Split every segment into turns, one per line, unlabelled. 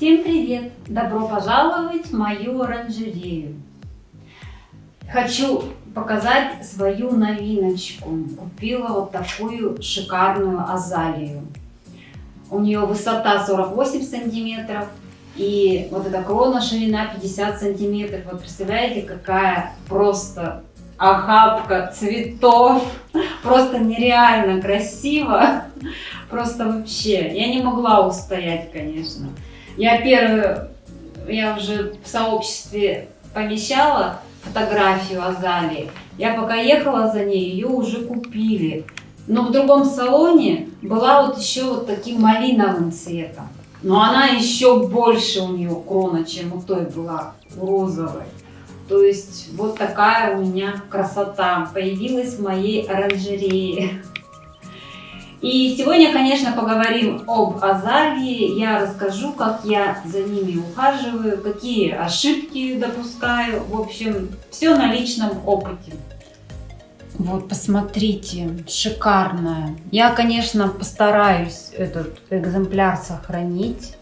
Всем привет! Добро пожаловать в мою оранжерею. Хочу показать свою новиночку. Купила вот такую шикарную азалию. У нее высота 48 сантиметров и вот эта крона ширина 50 сантиметров. Вот представляете, какая просто охапка цветов. Просто нереально красиво. Просто вообще. Я не могла устоять, конечно. Я первую, я уже в сообществе помещала фотографию Азалии. Я пока ехала за ней, ее уже купили. Но в другом салоне была вот еще вот таким малиновым цветом. Но она еще больше у нее крона, чем у той была, у розовой. То есть вот такая у меня красота появилась в моей оранжерее. И сегодня, конечно, поговорим об азалии. Я расскажу, как я за ними ухаживаю, какие ошибки допускаю. В общем, все на личном опыте. Вот, посмотрите, шикарная. Я, конечно, постараюсь этот экземпляр сохранить.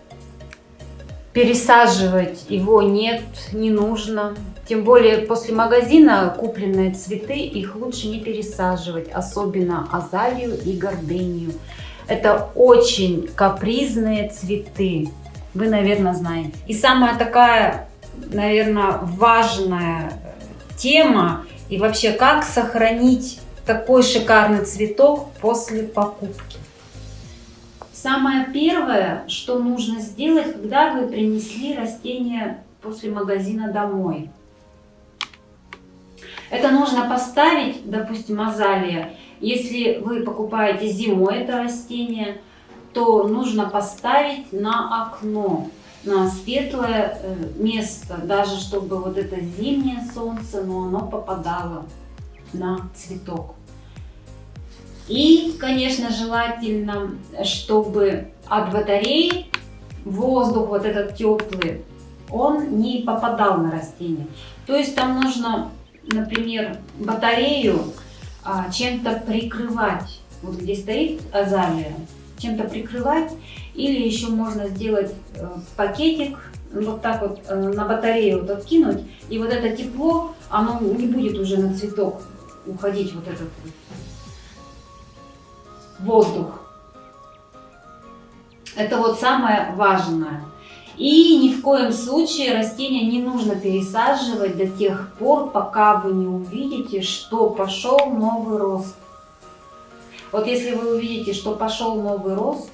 Пересаживать его нет, не нужно. Тем более после магазина купленные цветы, их лучше не пересаживать, особенно азалию и гордению. Это очень капризные цветы, вы, наверное, знаете. И самая такая, наверное, важная тема, и вообще, как сохранить такой шикарный цветок после покупки. Самое первое, что нужно сделать, когда вы принесли растение после магазина домой. Это нужно поставить, допустим, азалия. Если вы покупаете зимой это растение, то нужно поставить на окно, на светлое э, место, даже чтобы вот это зимнее солнце, но оно попадало на цветок. И, конечно, желательно, чтобы от батареи воздух вот этот теплый, он не попадал на растение. То есть там нужно например, батарею а, чем-то прикрывать, вот где стоит азалия, чем-то прикрывать, или еще можно сделать э, пакетик, вот так вот э, на батарею вот откинуть, и вот это тепло, оно не будет уже на цветок уходить, вот этот воздух. Это вот самое важное. И ни в коем случае растения не нужно пересаживать до тех пор, пока вы не увидите, что пошел новый рост. Вот если вы увидите, что пошел новый рост,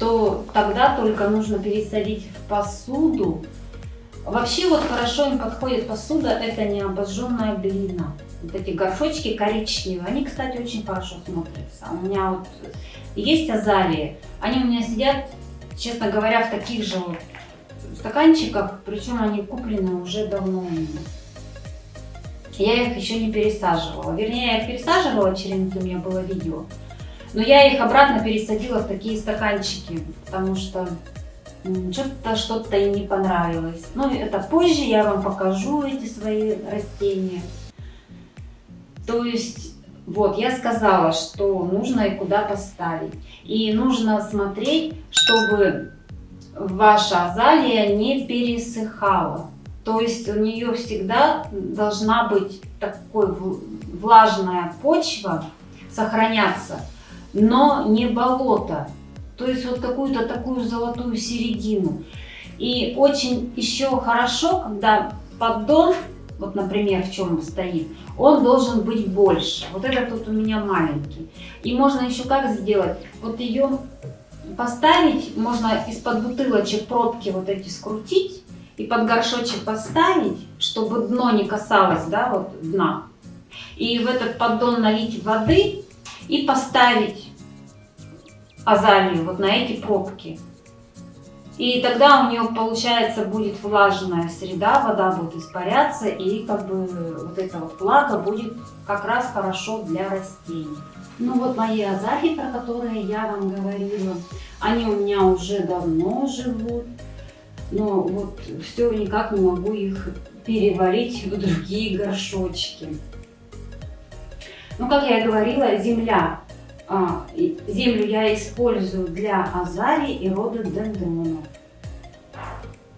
то тогда только нужно пересадить в посуду. Вообще вот хорошо им подходит посуда, это не обожженная глина. Вот эти горшочки коричневые, они, кстати, очень хорошо смотрятся. У меня вот есть азалии, они у меня сидят честно говоря, в таких же вот стаканчиках, причем они куплены уже давно. Я их еще не пересаживала. Вернее, я их пересаживала, через у меня было видео. Но я их обратно пересадила в такие стаканчики, потому что что-то что-то им не понравилось. Но это позже я вам покажу эти свои растения. То есть, вот, я сказала, что нужно и куда поставить. И нужно смотреть, чтобы ваша азалия не пересыхала. То есть у нее всегда должна быть такой влажная почва, сохраняться, но не болото. То есть вот какую-то такую золотую середину. И очень еще хорошо, когда поддон, вот например, в чем он стоит, он должен быть больше. Вот этот тут у меня маленький. И можно еще как сделать? Вот ее поставить, можно из-под бутылочек пробки вот эти скрутить и под горшочек поставить, чтобы дно не касалось, да, вот дна. И в этот поддон налить воды и поставить азалию вот на эти пробки. И тогда у нее получается будет влажная среда, вода будет испаряться, и как бы вот эта вот влага будет как раз хорошо для растений. Ну вот мои азалии, про которые я вам говорила, они у меня уже давно живут, но вот все никак не могу их переварить в другие горшочки. Ну, как я и говорила, земля. А, землю я использую для азалий и рододендронов.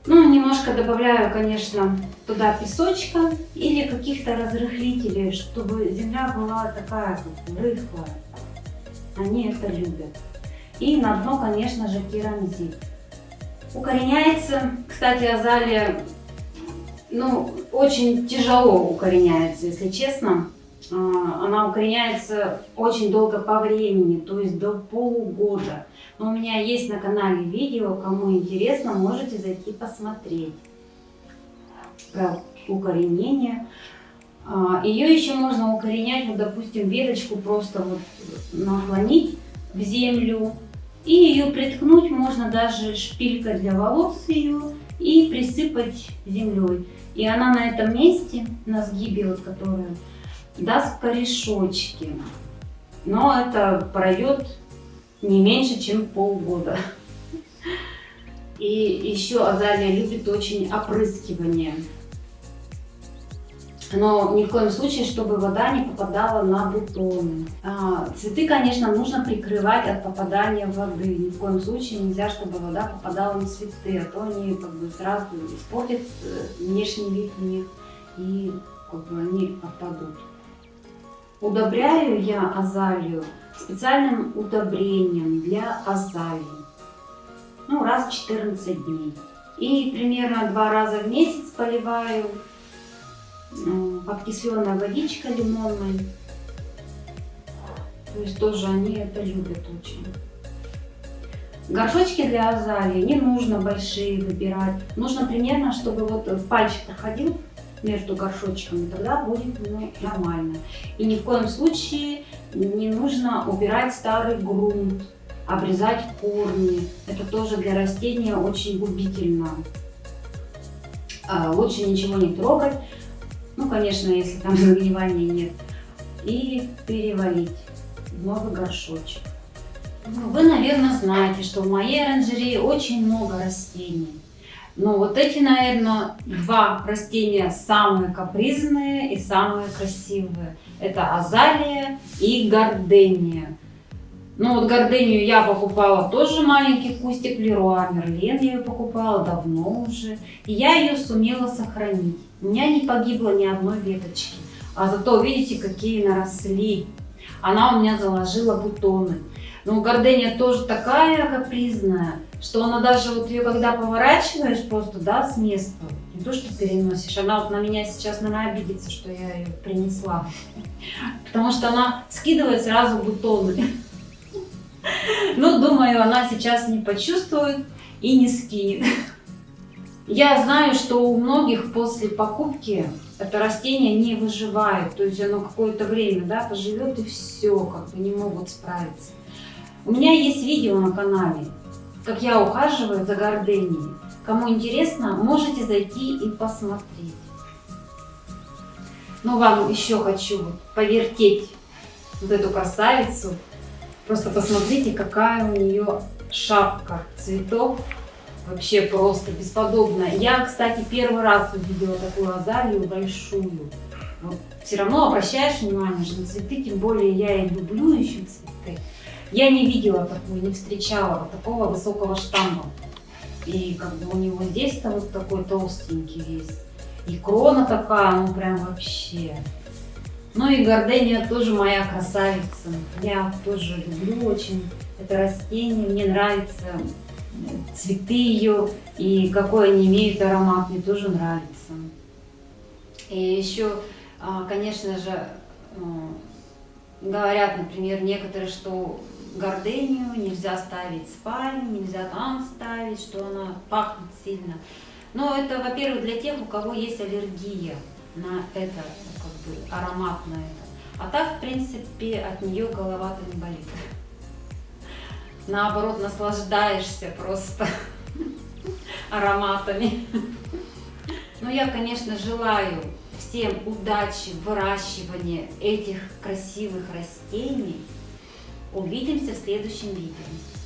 Ну, немножко добавляю, конечно, туда песочка или каких-то разрыхлителей, чтобы земля была такая как рыхлая. Они это любят. И на дно, конечно же, керамзит. Укореняется, кстати, азалия, ну, очень тяжело укореняется, если честно. А, она укореняется очень долго по времени, то есть до полугода. Но у меня есть на канале видео, кому интересно, можете зайти посмотреть про укоренение. А, Ее еще можно укоренять, вот, допустим, веточку просто вот наклонить в землю. И ее приткнуть можно даже шпилькой для волос ее и присыпать землей. И она на этом месте, на сгибе, вот, которая даст корешочки. Но это пройдет не меньше, чем полгода. И еще азалия любит очень опрыскивание. Но ни в коем случае, чтобы вода не попадала на бутоны. А, цветы, конечно, нужно прикрывать от попадания воды. Ни в коем случае нельзя, чтобы вода попадала на цветы, а то они как бы сразу испортят э, внешний вид у них и как бы они опадут. Удобряю я азалию специальным удобрением для азалии. Ну, раз в 14 дней. И примерно два раза в месяц поливаю подкисленная водичка лимонной. То есть тоже они это любят очень. Горшочки для азалии не нужно большие выбирать. Нужно примерно, чтобы вот пальчик проходил между горшочками, тогда будет ну, нормально. И ни в коем случае не нужно убирать старый грунт, обрезать корни. Это тоже для растения очень губительно. А, лучше ничего не трогать. Ну, конечно, если там загнивания нет. И перевалить в новый горшочек. Ну, вы, наверное, знаете, что в моей оранжерее очень много растений. Но вот эти, наверное, два растения самые капризные и самые красивые. Это азалия и гордения. Ну вот гордению я покупала тоже маленький кустик Леруа Мерлен, я ее покупала давно уже. И я ее сумела сохранить. У меня не погибло ни одной веточки. А зато видите, какие наросли. Она у меня заложила бутоны. Но гордения тоже такая капризная что она даже вот ее когда поворачиваешь просто, да, с места, не то, что переносишь, она вот на меня сейчас, наверное, обидится, что я ее принесла, потому что она скидывает сразу бутоны. Ну, думаю, она сейчас не почувствует и не скинет. Я знаю, что у многих после покупки это растение не выживает, то есть оно какое-то время, да, поживет и все, как бы не могут справиться. У меня есть видео на канале, как я ухаживаю за горденией. Кому интересно, можете зайти и посмотреть. Ну, вам еще хочу повертеть вот эту красавицу. Просто посмотрите, какая у нее шапка цветов. Вообще просто бесподобная. Я, кстати, первый раз увидела такую азалию большую. Вот. Все равно обращаешь внимание же на цветы, тем более я и люблю еще цветы. Я не видела такую, не встречала вот такого высокого штамма. И как бы у него здесь-то вот такой толстенький весь. И крона такая, ну прям вообще. Ну и гордения тоже моя красавица. Я тоже люблю очень это растение. Мне нравятся цветы ее и какой они имеют аромат. Мне тоже нравится. И еще, а, конечно же, говорят, например, некоторые, что гордению нельзя ставить спальню, нельзя там ставить, что она пахнет сильно. Но это, во-первых, для тех, у кого есть аллергия на это, как бы аромат на это. А так, в принципе, от нее голова-то не болит. Наоборот, наслаждаешься просто ароматами. Но я, конечно, желаю всем удачи в выращивании этих красивых растений. Увидимся в следующем видео.